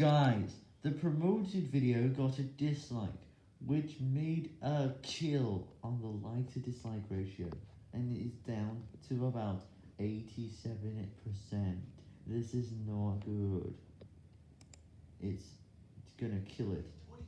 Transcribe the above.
Guys, the promoted video got a dislike, which made a kill on the like to dislike ratio, and it is down to about 87%. This is not good. It's, it's gonna kill it.